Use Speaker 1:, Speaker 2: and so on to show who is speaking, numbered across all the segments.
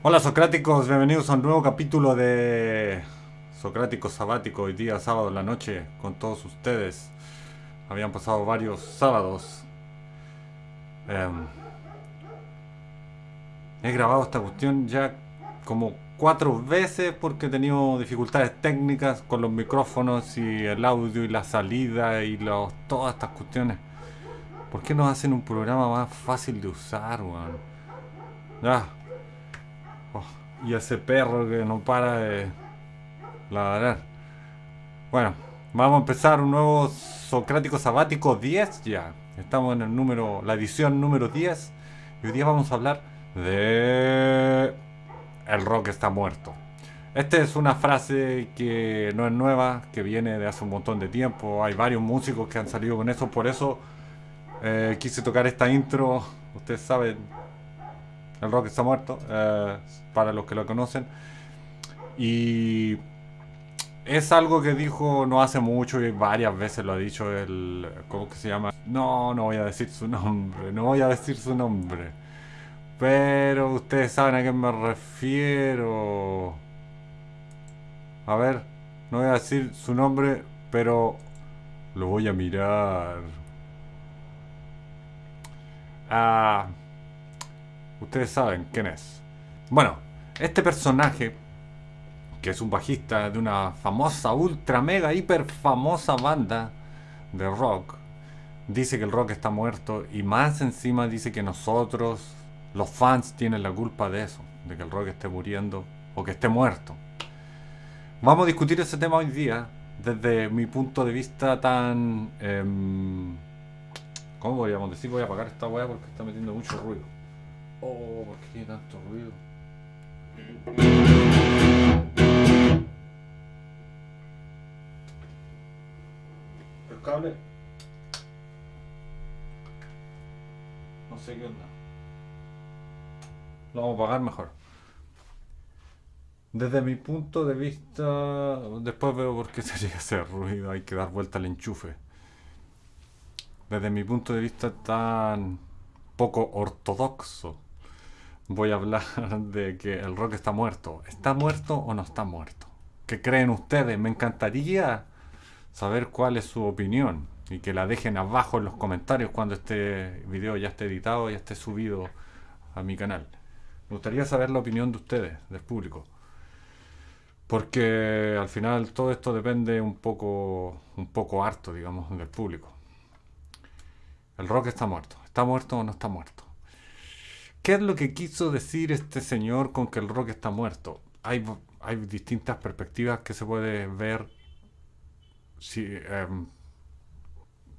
Speaker 1: Hola Socráticos, bienvenidos a un nuevo capítulo de Socrático Sabático, hoy día sábado en la noche con todos ustedes. Habían pasado varios sábados. Em, he grabado esta cuestión ya como cuatro veces porque he tenido dificultades técnicas con los micrófonos y el audio y la salida y los, todas estas cuestiones. ¿Por qué no hacen un programa más fácil de usar, weón? Ya, y ese perro que no para de ladrar. Bueno, vamos a empezar un nuevo Socrático Sabático 10 ya. Estamos en el número, la edición número 10. Y hoy día vamos a hablar de... El rock está muerto. Esta es una frase que no es nueva, que viene de hace un montón de tiempo. Hay varios músicos que han salido con eso, por eso eh, quise tocar esta intro. Ustedes saben, el rock está muerto, eh, para los que lo conocen. Y es algo que dijo no hace mucho y varias veces lo ha dicho el... ¿Cómo que se llama? No, no voy a decir su nombre, no voy a decir su nombre. Pero ustedes saben a qué me refiero. A ver, no voy a decir su nombre, pero lo voy a mirar. Ah... Ustedes saben quién es. Bueno, este personaje, que es un bajista de una famosa, ultra, mega, hiper famosa banda de rock, dice que el rock está muerto y más encima dice que nosotros, los fans, tienen la culpa de eso, de que el rock esté muriendo o que esté muerto. Vamos a discutir ese tema hoy día desde mi punto de vista tan... Eh, ¿Cómo podríamos decir? Voy a apagar esta weá porque está metiendo mucho ruido. Oh, ¿por qué tanto ruido? El cable. No sé qué onda. Lo vamos a apagar mejor. Desde mi punto de vista, después veo por qué se llega a hacer ruido, hay que dar vuelta al enchufe. Desde mi punto de vista tan poco ortodoxo voy a hablar de que el rock está muerto. ¿Está muerto o no está muerto? ¿Qué creen ustedes? Me encantaría saber cuál es su opinión y que la dejen abajo en los comentarios cuando este video ya esté editado y esté subido a mi canal. Me gustaría saber la opinión de ustedes, del público. Porque al final todo esto depende un poco, un poco harto, digamos, del público. El rock está muerto. ¿Está muerto o no está muerto? ¿Qué es lo que quiso decir este señor con que el rock está muerto? Hay, hay distintas perspectivas que se puede ver si em,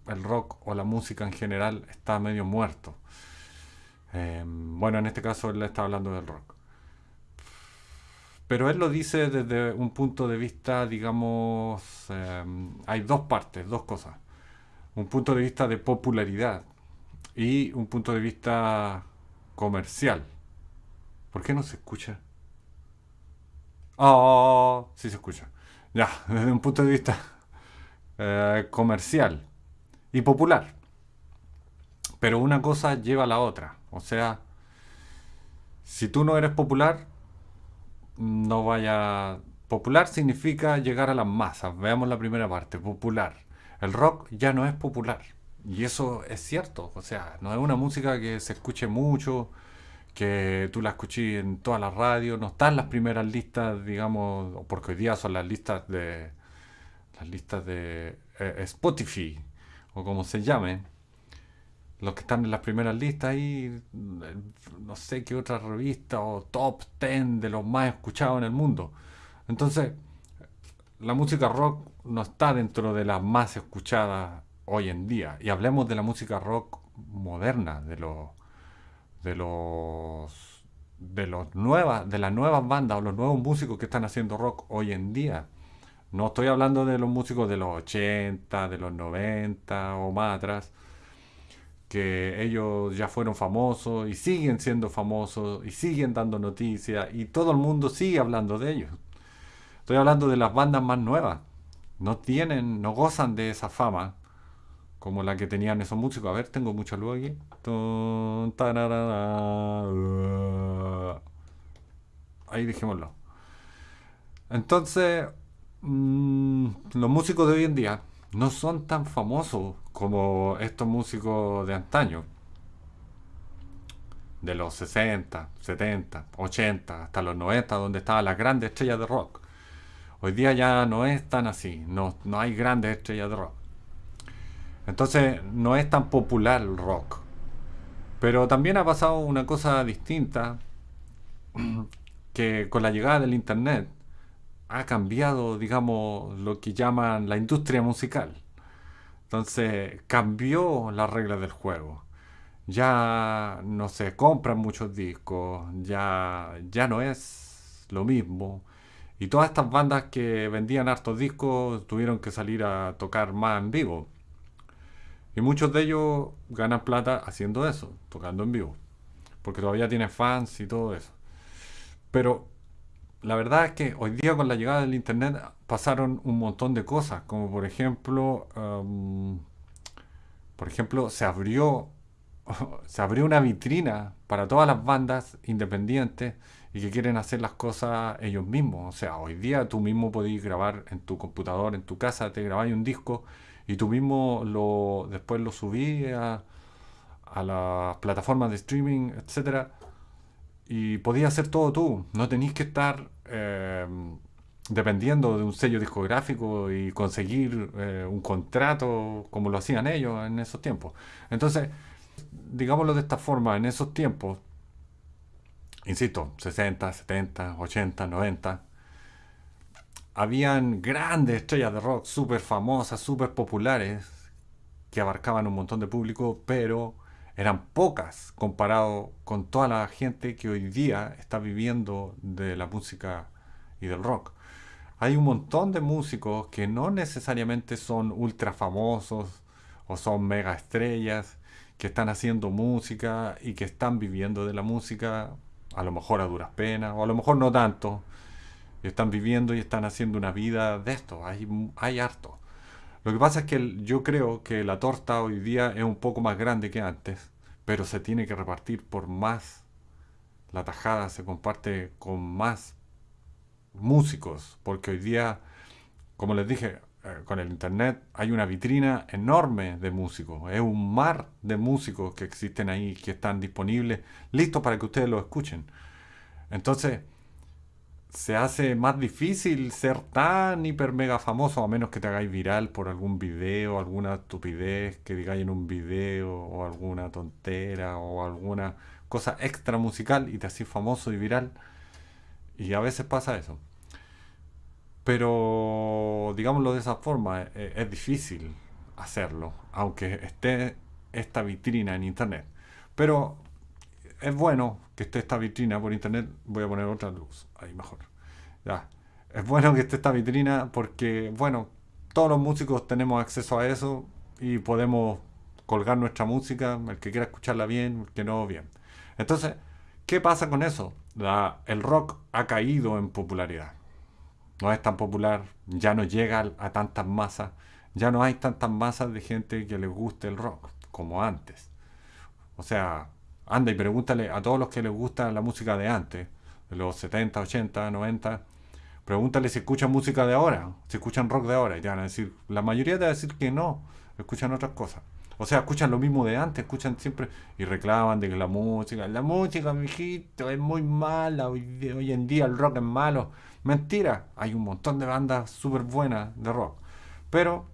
Speaker 1: el rock o la música en general está medio muerto. Em, bueno, en este caso él está hablando del rock. Pero él lo dice desde un punto de vista, digamos, em, hay dos partes, dos cosas. Un punto de vista de popularidad y un punto de vista comercial. ¿Por qué no se escucha? Oh, sí se escucha. Ya, desde un punto de vista eh, comercial y popular. Pero una cosa lleva a la otra. O sea, si tú no eres popular, no vaya... Popular significa llegar a las masas. Veamos la primera parte, popular. El rock ya no es popular. Y eso es cierto, o sea, no es una música que se escuche mucho, que tú la escuches en todas las radios, no están las primeras listas, digamos, porque hoy día son las listas de las listas de eh, Spotify o como se llame, los que están en las primeras listas ahí, no sé qué otra revista o top 10 de los más escuchados en el mundo. Entonces, la música rock no está dentro de las más escuchadas hoy en día. Y hablemos de la música rock moderna, de los de los de los nuevas, de las nuevas bandas o los nuevos músicos que están haciendo rock hoy en día. No estoy hablando de los músicos de los 80, de los 90 o más atrás, que ellos ya fueron famosos y siguen siendo famosos y siguen dando noticias y todo el mundo sigue hablando de ellos. Estoy hablando de las bandas más nuevas. No tienen, no gozan de esa fama como la que tenían esos músicos. A ver, tengo mucha luz aquí. ahí dijémoslo. Entonces, mm, los músicos de hoy en día no son tan famosos como estos músicos de antaño. De los 60, 70, 80, hasta los 90, donde estaban las grandes estrellas de rock. Hoy día ya no es tan así, no, no hay grandes estrellas de rock. Entonces no es tan popular el rock. Pero también ha pasado una cosa distinta, que con la llegada del Internet ha cambiado, digamos, lo que llaman la industria musical. Entonces cambió las reglas del juego. Ya no se compran muchos discos, ya, ya no es lo mismo. Y todas estas bandas que vendían hartos discos tuvieron que salir a tocar más en vivo. Y muchos de ellos ganan plata haciendo eso, tocando en vivo. Porque todavía tienen fans y todo eso. Pero la verdad es que hoy día con la llegada del internet pasaron un montón de cosas. Como por ejemplo, por ejemplo, se abrió, se abrió una vitrina para todas las bandas independientes y que quieren hacer las cosas ellos mismos. O sea, hoy día tú mismo podés grabar en tu computador, en tu casa, te grabáis un disco y tú mismo lo, después lo subí a, las plataformas de streaming, etcétera, y podías hacer todo tú. No tenéis que estar em, dependiendo de un sello discográfico y conseguir eh, un contrato como lo hacían ellos en esos tiempos. Entonces, digámoslo de esta forma, en esos tiempos, insisto, 60, 70, 80, 90, habían grandes estrellas de rock, súper famosas, súper populares, que abarcaban un montón de público, pero eran pocas comparado con toda la gente que hoy día está viviendo de la música y del rock. Hay un montón de músicos que no necesariamente son ultra famosos o son mega estrellas, que están haciendo música y que están viviendo de la música, a lo mejor a duras penas, o a lo mejor no tanto, están viviendo y están haciendo una vida de esto. Hay, hay harto. Lo que pasa es que yo creo que la torta hoy día es un poco más grande que antes, pero se tiene que repartir por más. La tajada se comparte con más músicos, porque hoy día, como les dije, con el internet hay una vitrina enorme de músicos, es un mar de músicos que existen ahí, que están disponibles, listos para que ustedes lo escuchen. Entonces, se hace más difícil ser tan hiper mega famoso a menos que te hagáis viral por algún video, alguna estupidez que digáis en un video o alguna tontera o alguna cosa extra musical y te haces famoso y viral. Y a veces pasa eso. Pero digámoslo de esa forma, es, e, es difícil hacerlo, aunque esté esta vitrina en internet. Pero es bueno que esté esta vitrina por internet. Voy a poner otra luz, ahí mejor. Ya. Es bueno que esté esta vitrina porque, bueno, todos los músicos tenemos acceso a eso y podemos colgar nuestra música, el que quiera escucharla bien, el que no, bien. Entonces, ¿qué pasa con eso? el rock ha caído en popularidad. No es tan popular, ya no llega a tantas masas, ya no hay tantas masas de gente que les guste el rock como antes. O sea, anda y pregúntale a todos los que les gusta la música de antes, de los 70, 80, 90, pregúntale si escuchan música de ahora, si escuchan rock de ahora, y te van a decir, la mayoría te va a decir que no, escuchan otras cosas. O sea, escuchan lo mismo de antes, escuchan siempre y reclaman de que la música, la música, mijito, es muy mala, hoy, hoy en día el rock es malo. Mentira, hay un montón de bandas súper buenas de rock, pero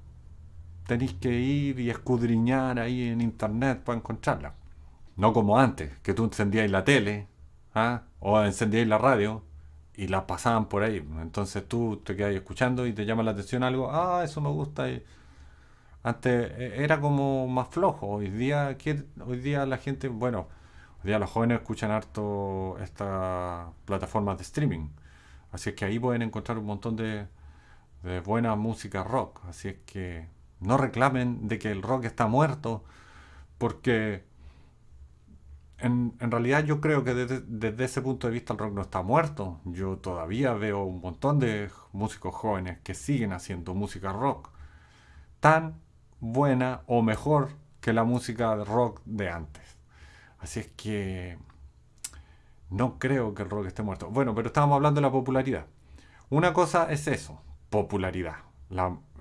Speaker 1: tenéis que ir y escudriñar ahí en internet para encontrarla. No como antes, que tú encendías la tele ¿ah? o encendías la radio y la pasaban por ahí. Entonces tú te quedas escuchando y te llama la atención algo, ah, eso me gusta. antes e, era como más flojo. Hoy día, hoy día la gente, bueno, hoy día los jóvenes escuchan harto estas plataformas de streaming. Así es que ahí pueden encontrar un montón de, buena música rock. Así es que no reclamen de que el rock está muerto porque en, realidad yo creo que desde, ese punto de vista el rock no está muerto. Yo todavía veo un montón de músicos jóvenes que siguen haciendo música rock tan buena o mejor que la música rock de antes. Así es que No creo que el rock esté muerto. Bueno, pero estábamos hablando de la popularidad. Una cosa es eso, popularidad.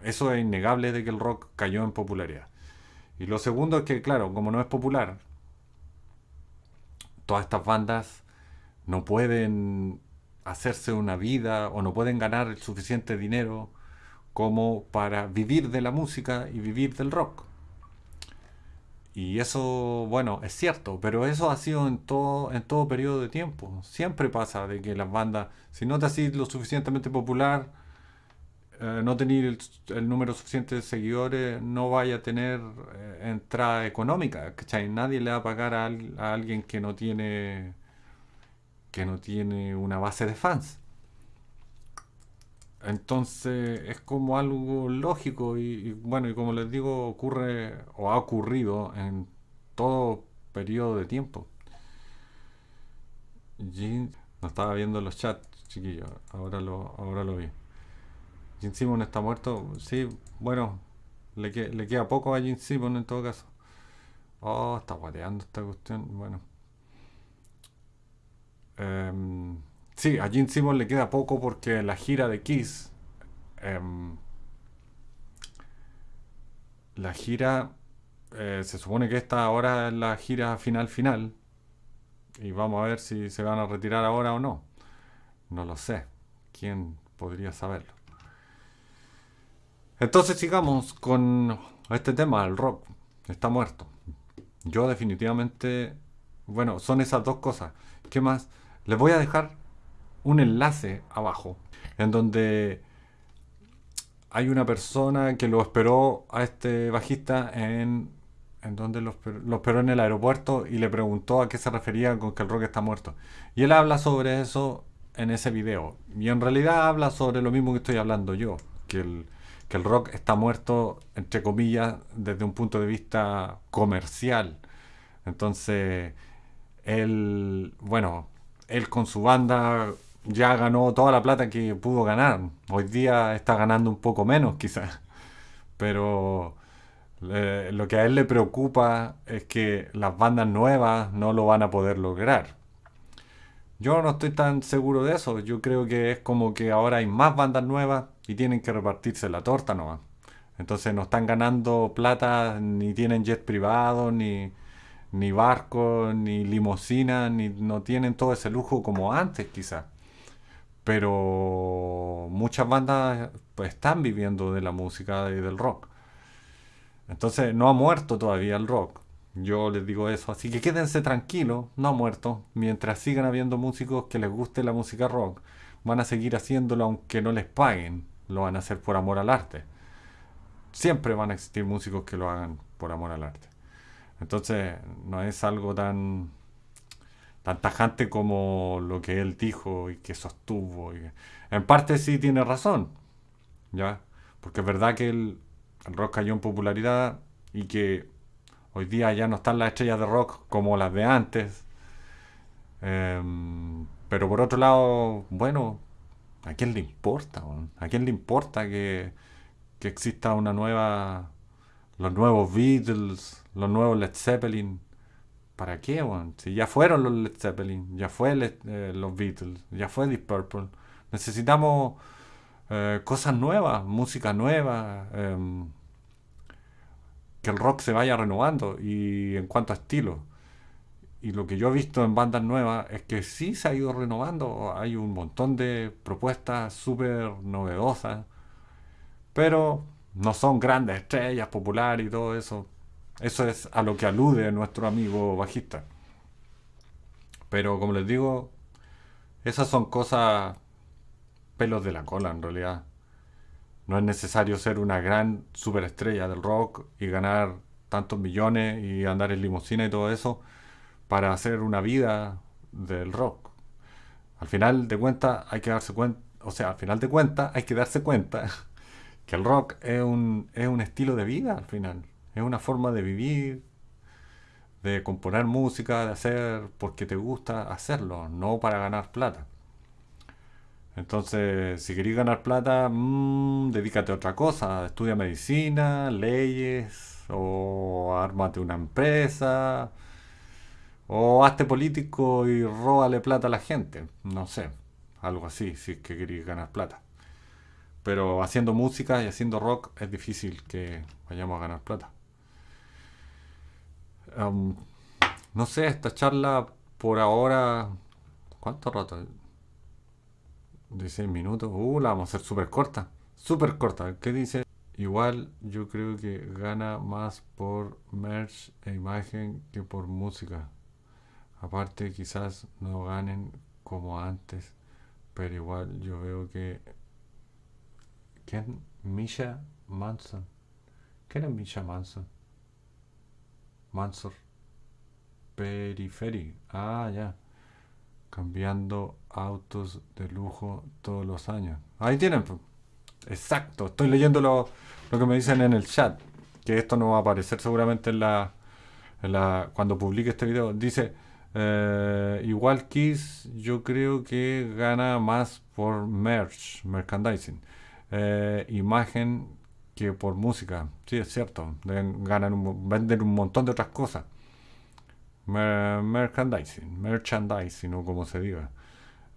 Speaker 1: eso es innegable de que el rock cayó en popularidad. Y lo segundo es que, claro, como no es popular, todas estas bandas no pueden hacerse una vida o no pueden ganar el suficiente dinero como para vivir de la música y vivir del rock. Y eso, bueno, es cierto, pero eso ha sido en todo, en todo periodo de tiempo. Siempre pasa de que las bandas, si no te haces lo suficientemente popular, eh, no tener el, número suficiente de seguidores, no vaya a tener eh, entrada económica. Nadie le va a pagar a, a, alguien que no tiene que no tiene una base de fans. Entonces es como algo lógico y, bueno, y como les digo, ocurre o ha ocurrido en todo periodo de tiempo. no estaba viendo los chats, chiquillos, ahora lo, ahora lo vi. Jim Simon está muerto, sí, bueno, le, le queda poco a Jim Simon en todo caso. Oh, está guateando esta cuestión, bueno. Em, Sí, a Gene Simmons le queda poco porque la gira de Kiss. Em, la gira. Eh, se supone que esta ahora es la gira final final. Y vamos a ver si se van a retirar ahora o no. No lo sé. ¿Quién podría saberlo? Entonces sigamos con este tema, el rock. Está muerto. Yo definitivamente... Bueno, son esas dos cosas. ¿Qué más? Les voy a dejar un enlace abajo en donde hay una persona que lo esperó a este bajista en, en donde lo esperó, en el aeropuerto y le preguntó a qué se refería con que el rock está muerto. Y él habla sobre eso en ese video. Y en realidad habla sobre lo mismo que estoy hablando yo, que el, que el rock está muerto, entre comillas, desde un punto de vista comercial. Entonces, él, bueno, él con su banda ya ganó toda la plata que pudo ganar. Hoy día está ganando un poco menos quizás. Pero eh, lo que a él le preocupa es que las bandas nuevas no lo van a poder lograr. Yo no estoy tan seguro de eso. Yo creo que es como que ahora hay más bandas nuevas y tienen que repartirse la torta nomás. Entonces no están ganando plata, ni tienen jet privado, ni, ni barcos, ni limusina, ni no tienen todo ese lujo como antes quizás pero muchas bandas pues, están viviendo de la música y del rock. Entonces no ha muerto todavía el rock. Yo les digo eso. Así que quédense tranquilos, no ha muerto. Mientras sigan habiendo músicos que les guste la música rock, van a seguir haciéndolo aunque no les paguen. Lo van a hacer por amor al arte. Siempre van a existir músicos que lo hagan por amor al arte. Entonces no es algo tan tan tajante como lo que él dijo y que sostuvo. En parte sí tiene razón, ¿ya? Porque es verdad que el, rock cayó en popularidad y que hoy día ya no están las estrellas de rock como las de antes. Em, pero por otro lado, bueno, ¿a quién le importa? ¿A quién le importa que, que exista una nueva... los nuevos Beatles, los nuevos Led Zeppelin? ¿Para qué, Si ya fueron los Led Zeppelin, ya fue eh, los Beatles, ya fue Deep Purple. Necesitamos eh, cosas nuevas, música nueva, em, que el rock se vaya renovando y en cuanto a estilo. Y lo que yo he visto en bandas nuevas es que sí se ha ido renovando, hay un montón de propuestas súper novedosas, pero no son grandes estrellas populares y todo eso. Eso es a lo que alude nuestro amigo bajista. Pero como les digo, esas son cosas pelos de la cola en realidad. No es necesario ser una gran superestrella del rock y ganar tantos millones y andar en limusina y todo eso para hacer una vida del rock. Al final de cuentas hay que darse cuenta, o sea, al final de cuentas hay que darse cuenta que el rock es un, es un estilo de vida al final. Es una forma de vivir, de componer música, de hacer porque te gusta hacerlo, no para ganar plata. Entonces, si querés ganar plata, mmm, dedícate a otra cosa. Estudia medicina, leyes, o ármate una empresa. O hazte político y róbale plata a la gente. No sé. Algo así, si es que queréis ganar plata. Pero haciendo música y haciendo rock es difícil que vayamos a ganar plata. No sé, esta charla por ahora... ¿Cuánto rato? 16 minutos. Uh, la vamos a hacer súper corta. Súper corta. ¿Qué dice? Igual yo creo que gana más por merch e imagen que por música. Aparte quizás no ganen como antes, pero igual yo veo que... ¿Quién? Misha Manson. ¿Quién es Misha Manson? Mansor. Periferi. Ah, ya. Cambiando autos de lujo todos los años. Ahí tienen. Exacto. Estoy leyendo lo, lo que me dicen en el chat. Que esto no va a aparecer seguramente en la, en la cuando publique este video. Dice, eh, igual Kiss yo creo que gana más por merch, merchandising. Eh, imagen que por música. Sí, es cierto. ganan venden un montón de otras cosas. merchandising, merchandising o como se diga.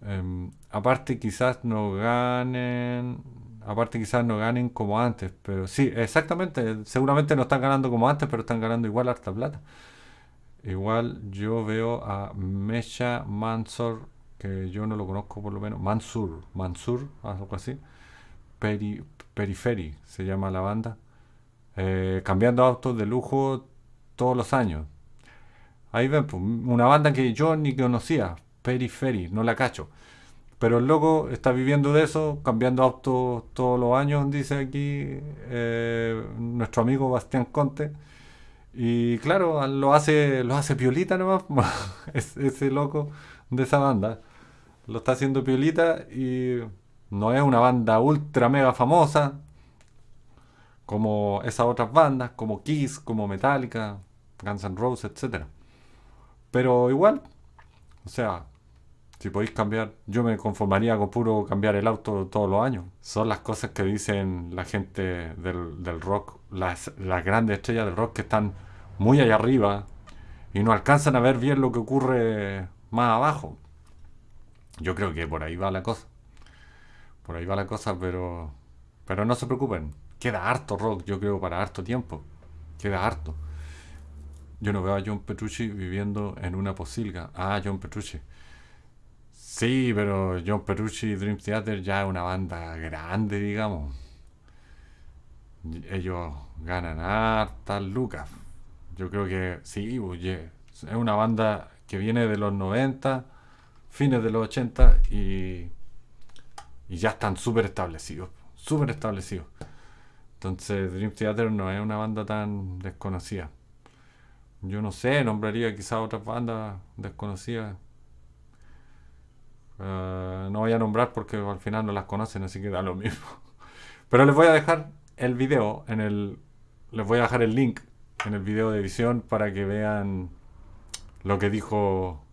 Speaker 1: Em, aparte quizás no ganen aparte quizás no ganen como antes, pero sí, exactamente, seguramente no están ganando como antes, pero están ganando igual harta plata. Igual yo veo a Mesha Mansur, que yo no lo conozco por lo menos, Mansur, Mansur, algo así, Peri, Periferi se llama la banda, eh, cambiando autos de lujo todos los años. Ahí ven, pues, una banda que yo ni conocía, Periferi, no la cacho. Pero el loco está viviendo de eso, cambiando autos todos los años, dice aquí eh, nuestro amigo Bastián Conte. Y claro, lo hace, lo hace piolita nomás, ese loco de esa banda. Lo está haciendo piolita y no es una banda ultra mega famosa como esas otras bandas, como Kiss, como Metallica, Guns N' Roses, etc. Pero igual, o sea, si podéis cambiar, yo me conformaría con puro cambiar el auto todos los años. Son las cosas que dicen la gente del, rock, las, las grandes estrellas del rock que están muy allá arriba y no alcanzan a ver bien lo que ocurre más abajo. Yo creo que por ahí va la cosa. Por ahí va la cosa, pero pero no se preocupen. Queda harto rock, yo creo, para harto tiempo. Queda harto. Yo no veo a John Petrucci viviendo en una posilga. Ah, John Petrucci. Sí, pero John Petrucci y Dream Theater ya es una banda grande, digamos. Ellos ganan hartas lucas. Yo creo que sí, pues, es una banda que viene de los 90, fines de los 80 y, y ya están súper establecidos. Súper establecidos. Entonces Dream Theater no es una banda tan desconocida. Yo no sé, nombraría quizás otras bandas desconocidas eh, no voy a nombrar porque al final no las conocen, así que da lo mismo. Pero les voy a dejar el video en el. Les voy a dejar el link en el video de edición para que vean lo que dijo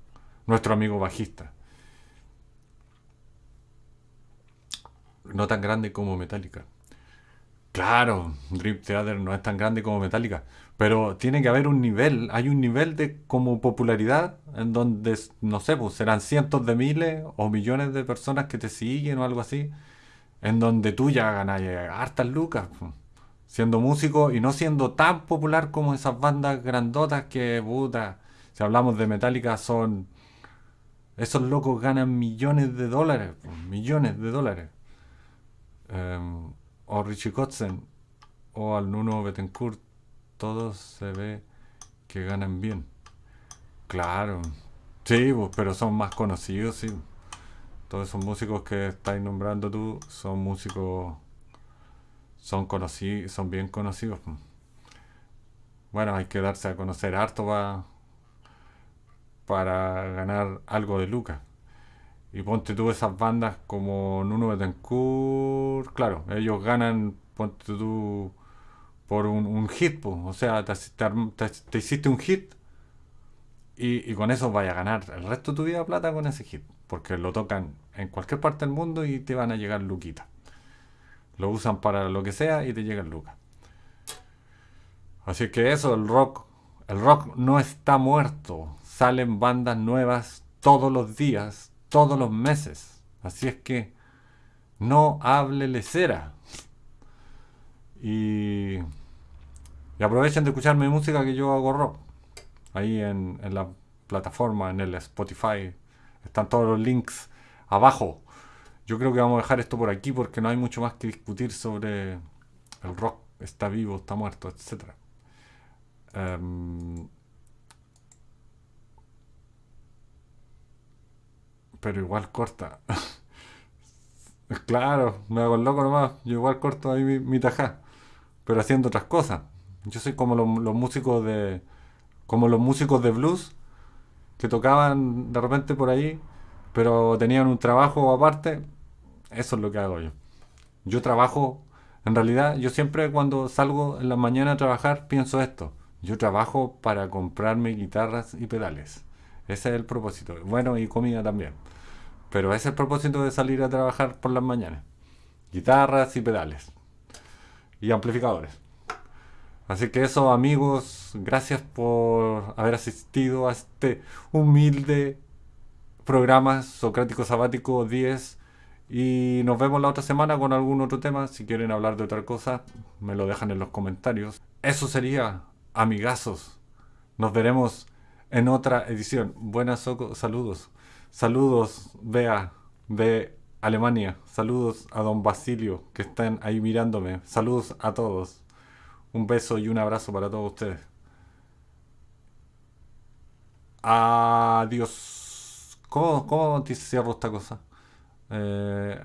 Speaker 1: nuestro amigo bajista. No tan grande como Metallica. Claro, Dream Theater no es tan grande como Metallica, pero tiene que haber un nivel, hay un nivel de como popularidad en donde, no sé, pues serán cientos de miles o millones de personas que te siguen o algo así, en donde tú ya ganas hartas lucas, pues, siendo músico y no siendo tan popular como esas bandas grandotas que, puta, si hablamos de Metallica son... Esos locos ganan millones de dólares, pues, millones de dólares. Em, o Richie Kotzen o al Nuno Betancourt todos se ve que ganan bien. Claro. Sí, pero son más conocidos, sí. Todos esos músicos que estáis nombrando tú son músicos, son conocidos, son bien conocidos. Bueno, hay que darse a conocer harto para ganar algo de lucas. Y ponte tú esas bandas como Nuno Betancourt, claro, ellos ganan, ponte tú por un, hit, o sea, te, hiciste un hit y, con eso vaya a ganar el resto de tu vida plata con ese hit, porque lo tocan en cualquier parte del mundo y te van a llegar luquitas. Lo usan para lo que sea y te llegan lucas. Así que eso, el rock, el rock no está muerto, salen bandas nuevas todos los días, todos los meses. Así es que no hable lecera. Y, y aprovechen de escuchar mi música que yo hago rock. Ahí en, en la plataforma, en el Spotify, están todos los links abajo. Yo creo que vamos a dejar esto por aquí porque no hay mucho más que discutir sobre el rock. Está vivo, está muerto, etc. pero igual corta. claro, me hago el loco nomás. Yo igual corto ahí mi, mi tajá. Pero haciendo otras cosas. Yo soy como los, los músicos de. como los músicos de blues que tocaban de repente por ahí, pero tenían un trabajo aparte. Eso es lo que hago yo. Yo trabajo, en realidad, yo siempre cuando salgo en la mañana a trabajar pienso esto. Yo trabajo para comprarme guitarras y pedales. Ese es el propósito. Bueno, y comida también. Pero ese es el propósito de salir a trabajar por las mañanas. Guitarras y pedales. Y amplificadores. Así que eso, amigos, gracias por haber asistido a este humilde programa Socrático Sabático 10. Y nos vemos la otra semana con algún otro tema. Si quieren hablar de otra cosa, me lo dejan en los comentarios. Eso sería, amigazos. Nos veremos en otra edición. Buenas saludos. Saludos, Bea, de Alemania. Saludos a don Basilio, que están ahí mirándome. Saludos a todos. Un beso y un abrazo para todos ustedes. Adiós. ¿Cómo, cómo te cierro esta cosa? Eh,